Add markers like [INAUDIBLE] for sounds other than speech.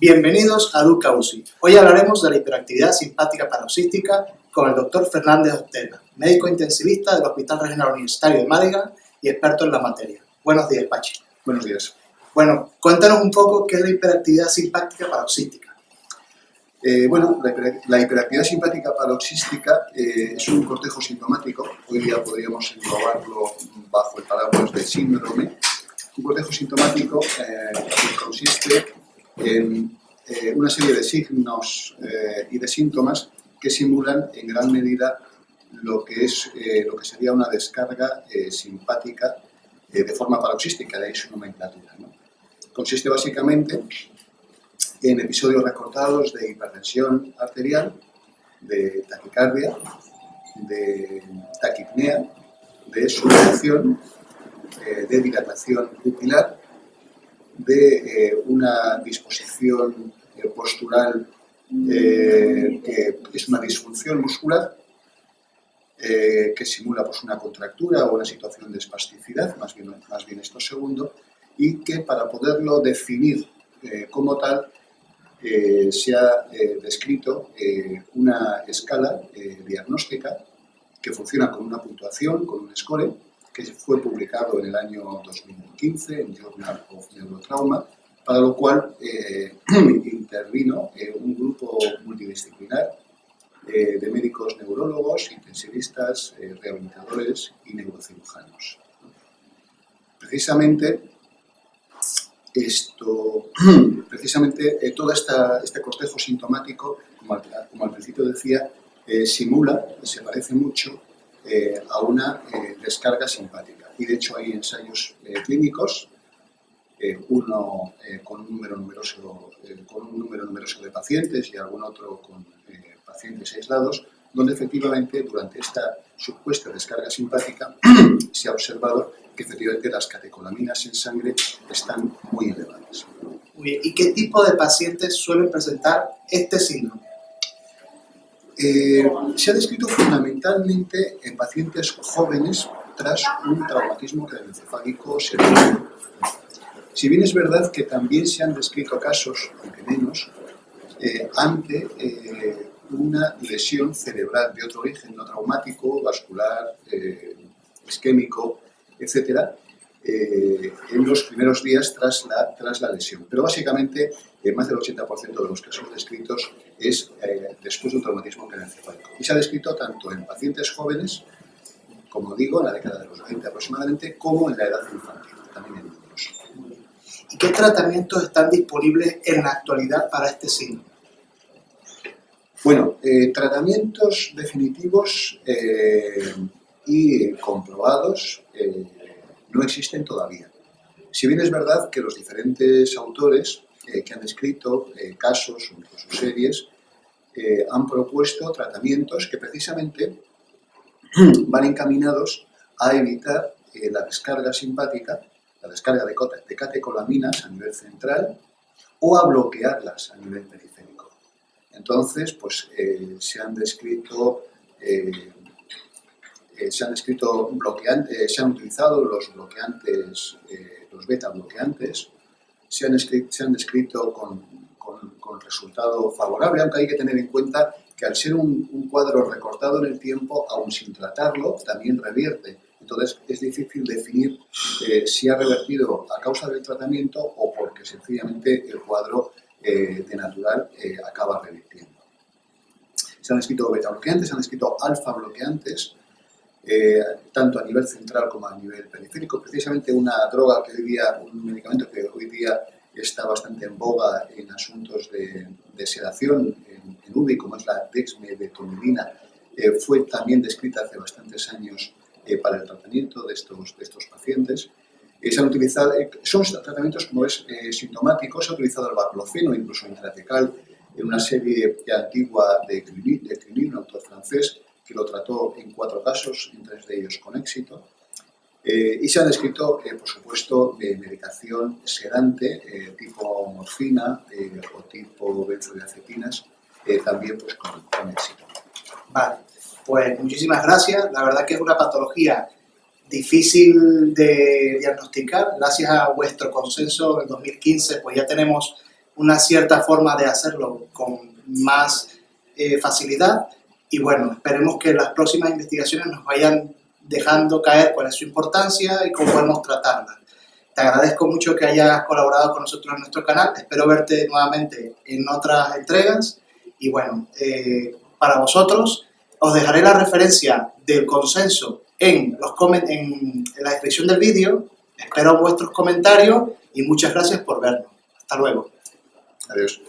Bienvenidos a Duca UCI. Hoy hablaremos de la hiperactividad simpática paroxística con el doctor Fernández Ostela, médico intensivista del Hospital Regional Universitario de Málaga y experto en la materia. Buenos días, Pachi. Buenos días. Bueno, cuéntanos un poco qué es la hiperactividad simpática paroxística. Eh, bueno, la, hiperactividad simpática paroxística eh, es un cortejo sintomático, hoy día podríamos englobarlo bajo el paraguas de síndrome, un cortejo sintomático eh, que consiste una serie de signos eh, y de síntomas que simulan en gran medida lo que, es, eh, lo que sería una descarga simpática de forma paroxística, de ahí su nomenclatura. Consiste básicamente en episodios recortados de hipertensión arterial, de taquicardia, de taquipnea, de sudoración, de dilatación pupilar de eh, una disposición eh, postural eh, que es una disfunción muscular que simula pues, una contractura o una situación de espasticidad, más bien, más bien esto segundo, y que para poderlo definir como tal se ha descrito una escala diagnóstica que funciona con una puntuación, con un score, que fue publicado en el año 2015 en Journal of Neurotrauma, para lo cual eh, [CLEARS THROAT] intervino eh, un grupo multidisciplinar eh, de médicos neurólogos, intensivistas, rehabilitadores y neurocirujanos. Precisamente, esto, [CLEARS THROAT] precisamente todo este cortejo sintomático, como al, como al principio decía, simula, se parece mucho eh, a una eh, descarga simpática. Y de hecho hay ensayos eh, clínicos, uno con un, número numeroso, con un número numeroso de pacientes y algún otro con pacientes aislados, donde efectivamente durante esta supuesta descarga simpática [CLEARS THROAT] se ha observado que efectivamente las catecolaminas en sangre están muy elevadas. ¿Y qué tipo de pacientes suelen presentar este síndrome? Eh, se ha descrito fundamentalmente en pacientes jóvenes tras un traumatismo craneoencefálico severo. Si bien es verdad que también se han descrito casos, aunque menos, eh, ante eh, una lesión cerebral de otro origen no traumático, vascular, isquémico, etcétera, eh, en los primeros días tras la, tras la lesión. Pero básicamente, eh, más del 80% de los casos descritos es eh, después de un traumatismo craneoencefálico. Y se ha descrito tanto en pacientes jóvenes, como digo, en la década de los 20 aproximadamente, como en la edad infantil, también en niños. ¿Y qué tratamientos están disponibles en la actualidad para este signo? Bueno, tratamientos definitivos y comprobados no existen todavía. Si bien es verdad que los diferentes autores eh, que han escrito eh, casos o series eh, han propuesto tratamientos que precisamente [CLEARS THROAT] van encaminados a evitar la descarga simpática, la descarga de, de catecolaminas a nivel central o a bloquearlas a nivel periférico. Entonces, pues se han descrito se han escrito bloqueantes, eh, se han utilizado los bloqueantes, eh, los beta bloqueantes, se han, escrito, se han descrito con, con, resultado favorable, aunque hay que tener en cuenta que al ser un, cuadro recortado en el tiempo, aún sin tratarlo, también revierte. Entonces es difícil definir eh, si ha revertido a causa del tratamiento o porque sencillamente el cuadro de natural acaba revirtiendo. Se han escrito beta bloqueantes, se han escrito alfa bloqueantes, eh, tanto a nivel central como a nivel periférico. Precisamente una droga que hoy día, un medicamento que hoy día está bastante en boga en asuntos de, sedación en, en, UBI, como es la dexmedetomidina, eh, fue también descrita hace bastantes años eh, para el tratamiento de estos, de estos pacientes. se han utilizado, son tratamientos, como es sintomáticos, se ha utilizado el baclofeno, incluso intratecal, en una serie antigua de Cluny, de un autor francés, que lo trató en cuatro casos, en tres de ellos con éxito. Eh, y se han descrito, eh, por supuesto, de medicación sedante eh, tipo morfina o tipo benzodiazepinas, también pues, con, con, éxito. Vale, pues muchísimas gracias. La verdad que es una patología difícil de diagnosticar. Gracias a vuestro consenso en 2015, pues ya tenemos una cierta forma de hacerlo con más eh, facilidad y bueno, esperemos que las próximas investigaciones nos vayan dejando caer cuál es su importancia y cómo podemos tratarla. Te agradezco mucho que hayas colaborado con nosotros en nuestro canal, espero verte nuevamente en otras entregas y bueno, eh, para vosotros os dejaré la referencia del consenso en, los en, en la descripción del vídeo, espero vuestros comentarios y muchas gracias por vernos. Hasta luego. Adiós.